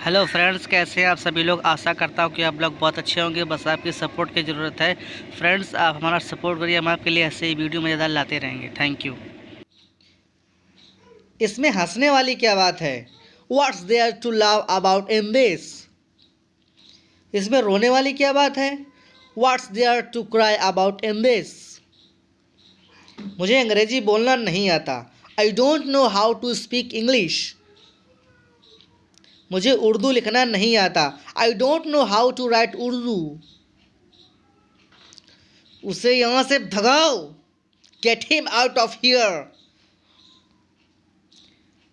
Hello friends कैसे हैं आप सभी लोग? आशा करता हूँ कि आप लोग बहुत अच्छे होंगे। बस आपकी सपोर्ट की ज़रूरत है। फ्रेंड्स आप हमारा सपोर्ट करिए। हम आपके लिए ऐसे ही वीडियो मज़ेदार लाते रहेंगे। थैंक यू इसमें हंसने वाली क्या बात है? What's there to love about in this इसमें रोने वाली क्या बात है? What's there to cry about in this मुझे अंग्रेज़ी बोलना नहीं आता। I don't know how to speak English मुझे उर्दू लिखना नहीं आता। I don't know how to write Urdu. उसे यहाँ से भगाओ। Get him out of here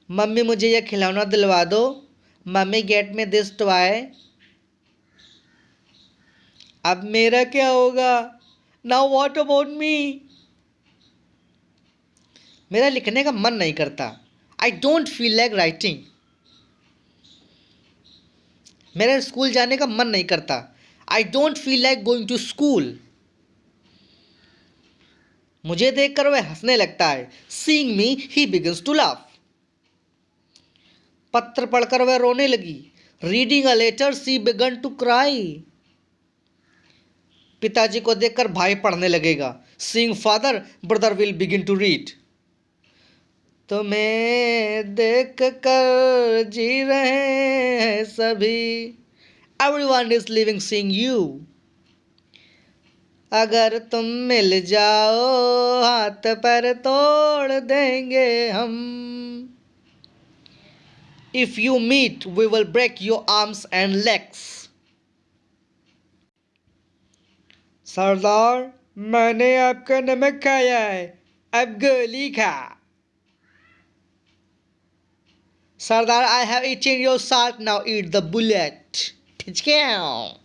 mummy मुझे यह खिलौना दिलवा दो। Mummy get me this toy अब मेरा क्या होगा? नाउ वॉट अबाउट मी मेरा लिखने का मन नहीं करता। I don't feel like writing मेरा स्कूल जाने का मन नहीं करता। I don't feel like going to school मुझे देखकर वह हंसने लगता है। Seeing me he begins to laugh पत्र पढ़कर वह रोने लगी। Reading a letter she began to cry पिताजी को देखकर भाई पढ़ने लगेगा। Seeing father brother will begin to read तुम्हें देख कर जी रहे हैं सभी। Everyone is living seeing you अगर तुम मिल जाओ, हाथ पर तोड़ देंगे हम। If you meet we will break your arms and legs सरदार, मैंने आपका नमक खाया है। अब गोली खा। Sardar, I have eaten your salt, now eat the bullet. Pitchcow.